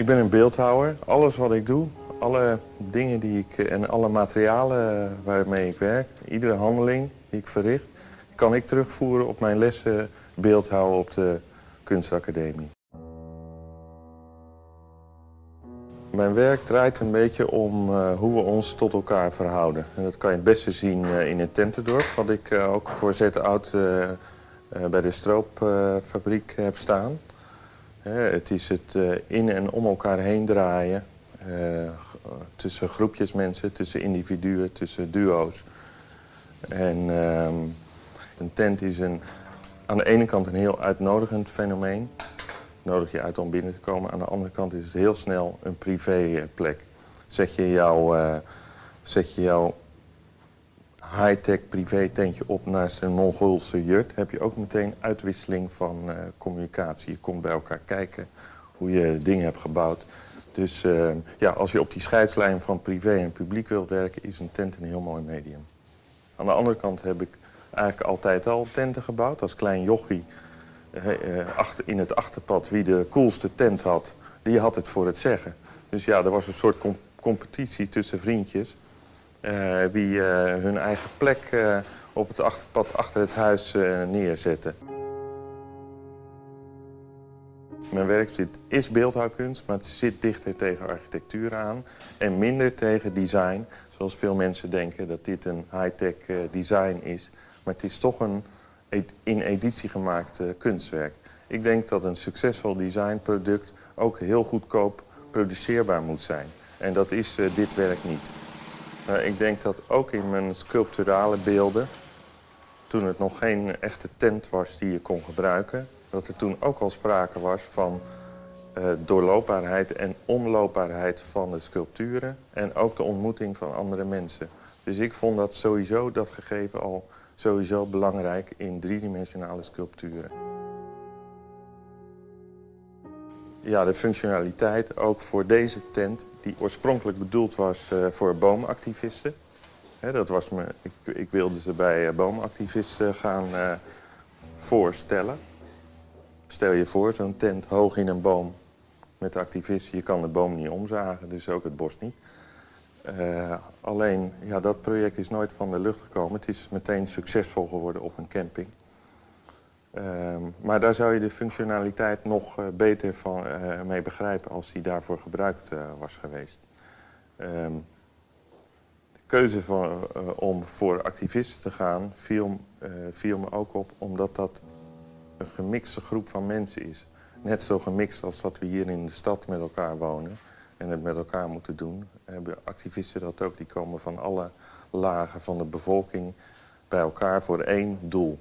Ik ben een beeldhouwer. Alles wat ik doe, alle dingen die ik en alle materialen waarmee ik werk, iedere handeling die ik verricht, kan ik terugvoeren op mijn lessen beeldhouden op de kunstacademie. Mijn werk draait een beetje om uh, hoe we ons tot elkaar verhouden. En dat kan je het beste zien in het tentendorp, wat ik ook voor Z-Oud bij de stroopfabriek heb staan. Het is het in en om elkaar heen draaien. tussen groepjes mensen, tussen individuen, tussen duo's. En ehm, een tent is een, aan de ene kant een heel uitnodigend fenomeen nodig je uit om binnen te komen. Aan de andere kant is het heel snel een privéplek. Zet je jouw, uh, zet je jouw high-tech privé-tentje op naast een Mongoolse jurt... heb je ook meteen uitwisseling van uh, communicatie. Je komt bij elkaar kijken hoe je dingen hebt gebouwd. Dus uh, ja, als je op die scheidslijn van privé en publiek wilt werken... is een tent een heel mooi medium. Aan de andere kant heb ik eigenlijk altijd al tenten gebouwd. Als klein jochie uh, achter, in het achterpad wie de coolste tent had, die had het voor het zeggen. Dus ja, er was een soort competitie tussen vriendjes. Uh, wie uh, hun eigen plek op het achterpad achter het huis neerzetten. Mijn werk zit, is beeldhouwkunst, maar het zit dichter tegen architectuur aan. En minder tegen design, zoals veel mensen denken dat dit een high-tech design is. Maar het is toch een in editie gemaakt kunstwerk. Ik denk dat een succesvol designproduct ook heel goedkoop produceerbaar moet zijn. En dat is dit werk niet. Ik denk dat ook in mijn sculpturale beelden, toen het nog geen echte tent was die je kon gebruiken, dat er toen ook al sprake was van uh, doorloopbaarheid en omloopbaarheid van de sculpturen en ook de ontmoeting van andere mensen. Dus ik vond dat sowieso, dat gegeven al sowieso belangrijk in driedimensionale sculpturen. Ja, de functionaliteit ook voor deze tent, die oorspronkelijk bedoeld was uh, voor boomactivisten. dat was me, ik, ik, wilde ze bij uh, boomactivisten gaan uh, voorstellen. Stel je voor, zo'n tent hoog in een boom met activisten. Je kan de boom niet omzagen, dus ook het bos niet. Alleen, ja, dat project is nooit van de lucht gekomen. Het is meteen succesvol geworden op een camping. Uh, maar daar zou je de functionaliteit nog uh, beter van, uh, mee begrijpen als die daarvoor gebruikt was geweest. Ehm, de keuze om voor activisten te gaan viel, viel me ook op omdat dat een gemixte groep van mensen is. Net zo gemixt als dat we hier in de stad met elkaar wonen en het met elkaar moeten doen, hebben activisten dat ook. Die komen van alle lagen van de bevolking bij elkaar voor één doel.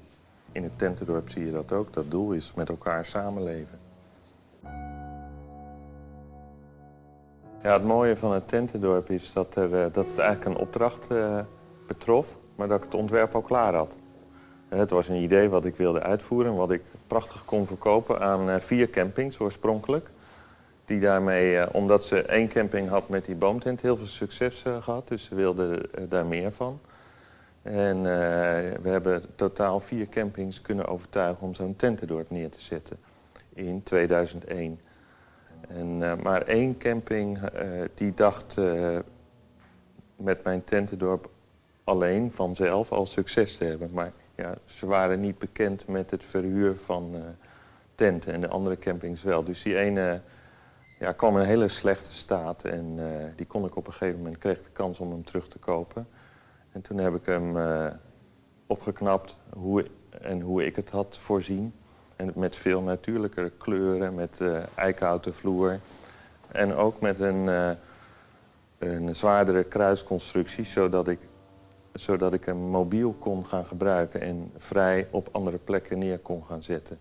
In het tentendorp zie je dat ook. Dat doel is met elkaar samenleven. Ja, het mooie van het tentendorp is dat, er, eh, dat het eigenlijk een opdracht uh, betrof, maar dat ik het ontwerp al klaar had. Het was een idee wat ik wilde uitvoeren, wat ik prachtig kon verkopen aan vier campings oorspronkelijk die daarmee, omdat ze één camping had met die boomtent, heel veel succes gehad. Dus ze wilden daar meer van. En we hebben totaal vier campings kunnen overtuigen om zo'n tentendorp neer te zetten in 2001. En, maar één camping die dacht met mijn tentendorp alleen vanzelf al succes te hebben. Maar ja, ze waren niet bekend met het verhuur van tenten en de andere campings wel. Dus die ene ja, kwam in een hele slechte staat. En die kon ik op een gegeven moment, kreeg de kans om hem terug te kopen. En toen heb ik hem uh, opgeknapt hoe, en hoe ik het had voorzien. En met veel natuurlijkere kleuren, met uh, eikenhouten vloer. En ook met een, een zwaardere kruisconstructie, zodat ik, zodat ik hem mobiel kon gaan gebruiken... en vrij op andere plekken neer kon gaan zetten.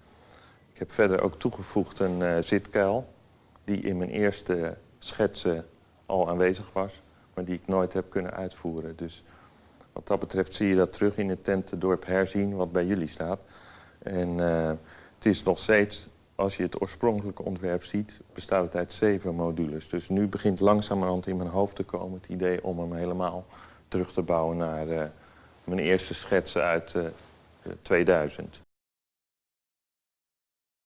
Ik heb verder ook toegevoegd een zitkuil die in mijn eerste schetsen al aanwezig was, maar die ik nooit heb kunnen uitvoeren. Dus wat dat betreft zie je dat terug in het tentendorp herzien, wat bij jullie staat. En uh, het is nog steeds, als je het oorspronkelijke ontwerp ziet, bestaat het uit zeven modules. Dus nu begint langzamerhand in mijn hoofd te komen het idee om hem helemaal terug te bouwen naar uh, mijn eerste schetsen uit uh, eh, 2000.